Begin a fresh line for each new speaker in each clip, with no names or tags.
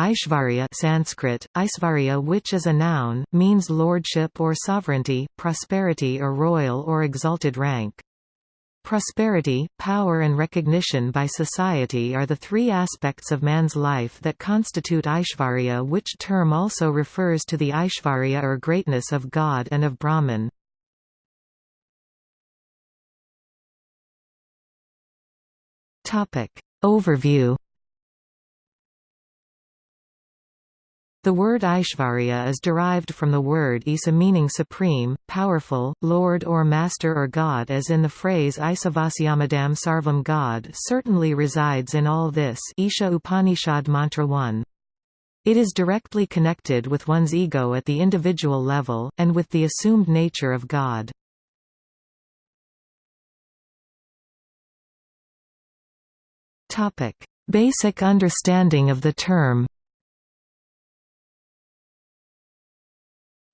Aishvarya Sanskrit, Aisvarya which is a noun, means lordship or sovereignty, prosperity or royal or exalted rank. Prosperity, power and recognition by society are the three aspects of man's life that constitute Aishvarya which term also refers to the Aishvarya or greatness of God and of Brahman. Overview The word Aishvarya is derived from the word Isa meaning supreme, powerful, lord or master or god as in the phrase Isavasyamadam Sarvam God certainly resides in all this Isha Upanishad Mantra 1. It is directly connected with one's ego at the individual level, and with the assumed nature of God. Basic understanding of the term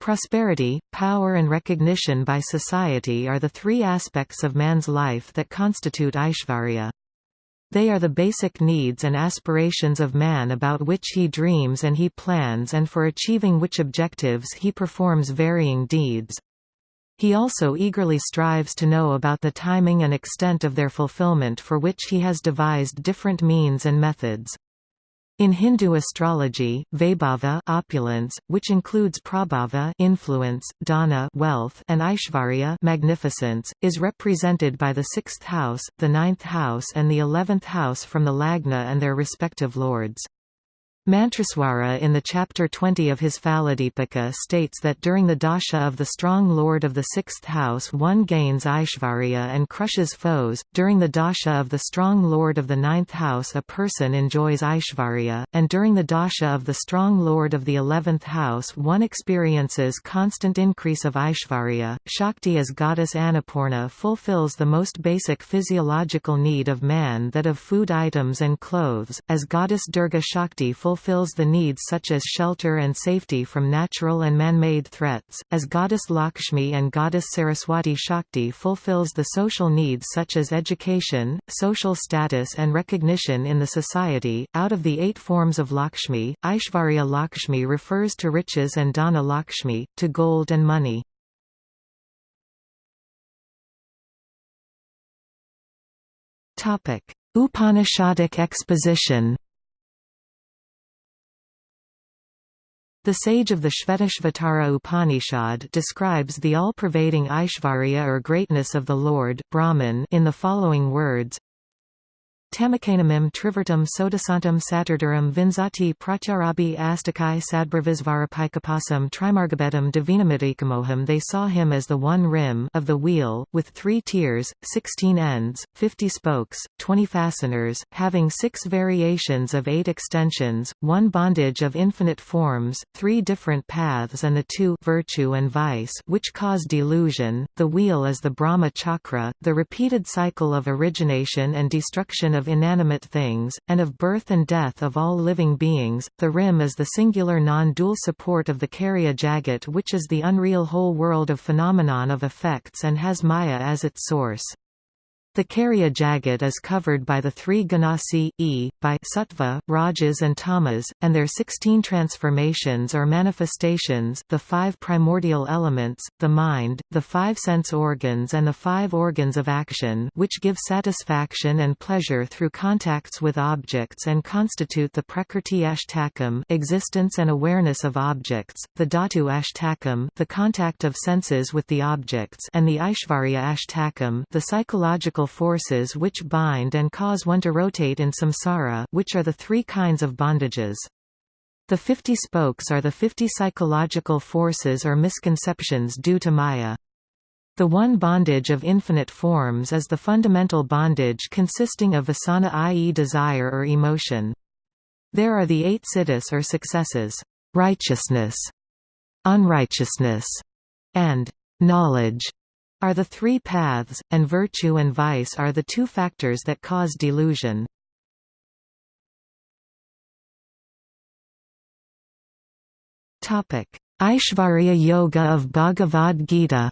Prosperity, power and recognition by society are the three aspects of man's life that constitute Aishvarya. They are the basic needs and aspirations of man about which he dreams and he plans and for achieving which objectives he performs varying deeds. He also eagerly strives to know about the timing and extent of their fulfillment for which he has devised different means and methods. In Hindu astrology, Vaibhava opulence, which includes Prabhava influence, Dhana wealth, and Aishvarya magnificence, is represented by the sixth house, the ninth house and the eleventh house from the Lagna and their respective lords. Mantraswara in the chapter 20 of his Phaladipika states that during the dasha of the strong lord of the sixth house one gains Aishvarya and crushes foes, during the dasha of the strong lord of the ninth house a person enjoys Aishvarya, and during the dasha of the strong lord of the eleventh house one experiences constant increase of Aishvarya. Shakti as goddess Annapurna fulfills the most basic physiological need of man that of food items and clothes, as goddess Durga Shakti fulfills fulfills the needs such as shelter and safety from natural and man-made threats, as goddess Lakshmi and goddess Saraswati Shakti fulfills the social needs such as education, social status and recognition in the society. Out of the eight forms of Lakshmi, Aishvarya Lakshmi refers to riches and Dhana Lakshmi, to gold and money. Upanishadic exposition The sage of the Shvetashvatara Upanishad describes the all-pervading Aishvarya or greatness of the Lord Brahman in the following words Tamakanamim trivertam sodasantam saturdaram vinzati pratyarabi astakai sadbharvisvarapikapasam trimargabetam divinamidikamoham They saw him as the one rim of the wheel, with three tiers, sixteen ends, fifty spokes, twenty fasteners, having six variations of eight extensions, one bondage of infinite forms, three different paths and the two virtue and vice which cause delusion. The wheel is the Brahma chakra, the repeated cycle of origination and destruction of inanimate things, and of birth and death of all living beings. The rim is the singular non-dual support of the Karya Jagat which is the unreal whole world of phenomenon of effects and has Maya as its source. The Karya Jagat is covered by the three Gunas i, e, by Sattva, Rajas and Tamas, and their sixteen transformations or manifestations the five primordial elements, the mind, the five sense organs and the five organs of action which give satisfaction and pleasure through contacts with objects and constitute the Prakrti Ashtakam existence and awareness of objects, the Dhatu Ashtakam the contact of senses with the objects and the Aishvarya Ashtakam the psychological forces which bind and cause one to rotate in samsara which are the three kinds of bondages. The fifty spokes are the fifty psychological forces or misconceptions due to Maya. The one bondage of infinite forms is the fundamental bondage consisting of vasana i.e. desire or emotion. There are the eight siddhis or successes, righteousness, unrighteousness, and knowledge, are the three paths, and virtue and vice are the two factors that cause delusion. Aishvarya Yoga of Bhagavad Gita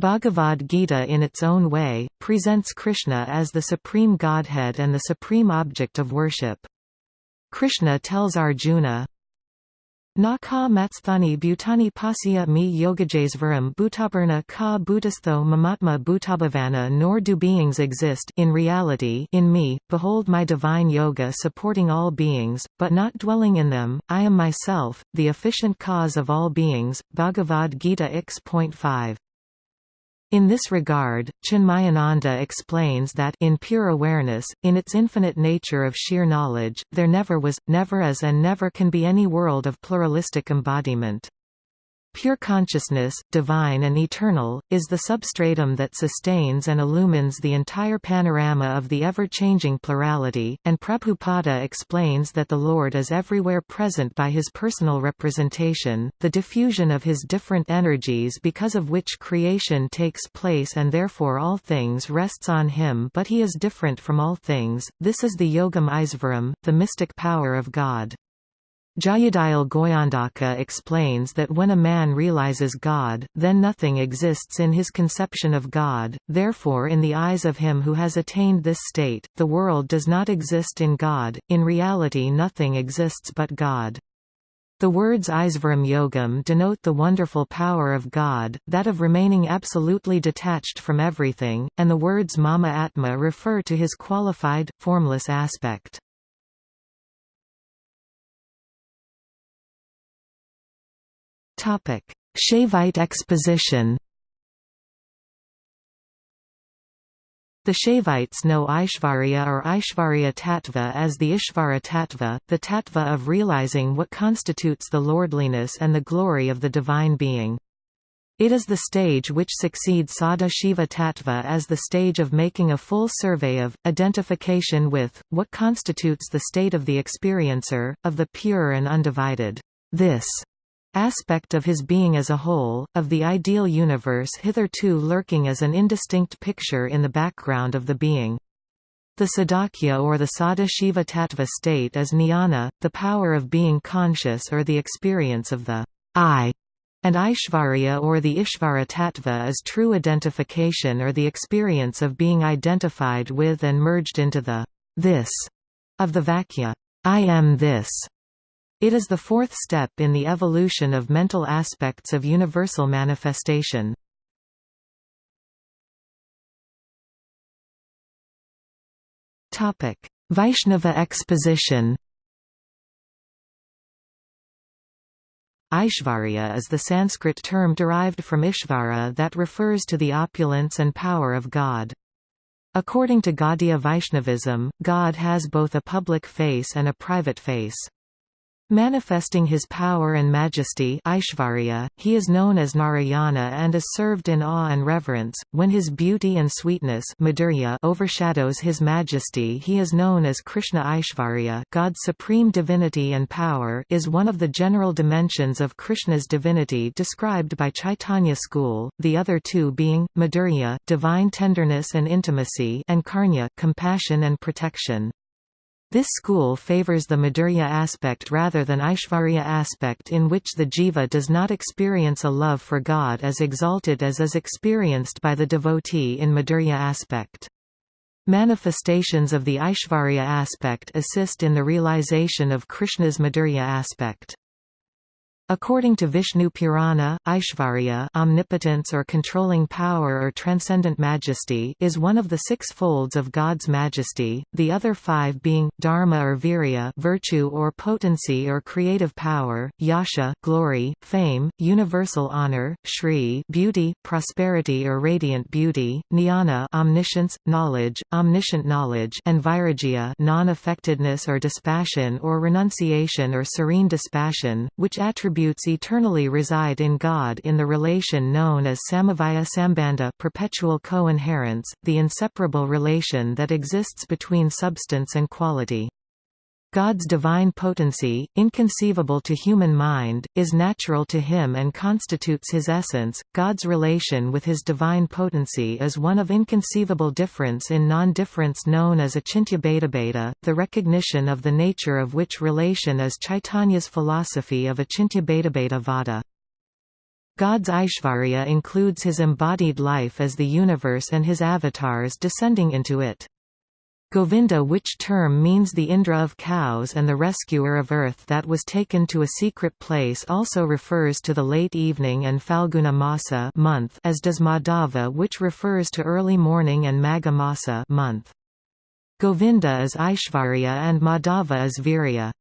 Bhagavad Gita in its own way, presents Krishna as the supreme godhead and the supreme object of worship. Krishna tells Arjuna, Na ka matsthani bhutani pasya mi yogajesvaram bhutaparna ka bhutastho mamatma bhutabhavana nor do beings exist in reality in me, behold my divine yoga supporting all beings, but not dwelling in them, I am myself, the efficient cause of all beings, Bhagavad Gita x.5. In this regard, Chinmayananda explains that in pure awareness, in its infinite nature of sheer knowledge, there never was, never is and never can be any world of pluralistic embodiment. Pure consciousness, divine and eternal, is the substratum that sustains and illumines the entire panorama of the ever-changing plurality, and Prabhupada explains that the Lord is everywhere present by his personal representation, the diffusion of his different energies because of which creation takes place and therefore all things rests on him but he is different from all things, this is the Yogam Eisvaram, the mystic power of God. Jayadayal Goyandaka explains that when a man realizes God, then nothing exists in his conception of God, therefore in the eyes of him who has attained this state, the world does not exist in God, in reality nothing exists but God. The words Isvaram Yogam denote the wonderful power of God, that of remaining absolutely detached from everything, and the words Mama Atma refer to his qualified, formless aspect. Shaivite exposition The Shaivites know Aishvarya or Aishvarya Tattva as the Ishvara Tattva, the Tattva of realizing what constitutes the lordliness and the glory of the Divine Being. It is the stage which succeeds Sada Shiva Tattva as the stage of making a full survey of, identification with, what constitutes the state of the experiencer, of the pure and undivided this aspect of his being as a whole, of the ideal universe hitherto lurking as an indistinct picture in the background of the being. The Sadakya or the Sada Tattva state is jnana, the power of being conscious or the experience of the I, and Aishvarya or the Ishvara Tattva is true identification or the experience of being identified with and merged into the this of the Vakya. I am this. It is the fourth step in the evolution of mental aspects of universal manifestation. Vaishnava exposition Aishvarya is the Sanskrit term derived from Ishvara that refers to the opulence and power of God. According to Gaudiya Vaishnavism, God has both a public face and a private face. Manifesting his power and majesty Aishvarya, he is known as Narayana and is served in awe and reverence. When his beauty and sweetness Madhurya overshadows his majesty he is known as Krishna Aishvarya God's supreme divinity and power is one of the general dimensions of Krishna's divinity described by Chaitanya school, the other two being, Madhurya divine tenderness and intimacy and Karunya compassion and protection. This school favors the Madhurya aspect rather than Aishvarya aspect in which the jiva does not experience a love for God as exalted as is experienced by the devotee in Madhurya aspect. Manifestations of the Aishvarya aspect assist in the realization of Krishna's Madhurya aspect. According to Vishnu Purana, Aishvarya omnipotence or controlling power or transcendent majesty is one of the six folds of God's majesty, the other five being, dharma or virya virtue or potency or creative power, yasha glory, fame, universal honor, shri beauty, prosperity or radiant beauty, jnana omniscience, knowledge, omniscient knowledge and vairagya non-affectedness or dispassion or renunciation or serene dispassion, which attribute attributes eternally reside in God in the relation known as samavaya sambandha perpetual co-inherence, the inseparable relation that exists between substance and quality. God's divine potency, inconceivable to human mind, is natural to him and constitutes his essence. God's relation with his divine potency is one of inconceivable difference in non-difference known as Achintya the recognition of the nature of which relation is Chaitanya's philosophy of Achintya Vada. God's Aishvarya includes his embodied life as the universe and his avatars descending into it. Govinda which term means the Indra of cows and the rescuer of earth that was taken to a secret place also refers to the late evening and Falguna Masa month as does Madhava which refers to early morning and Magha Masa month. Govinda is Aishvarya and Madhava is Virya.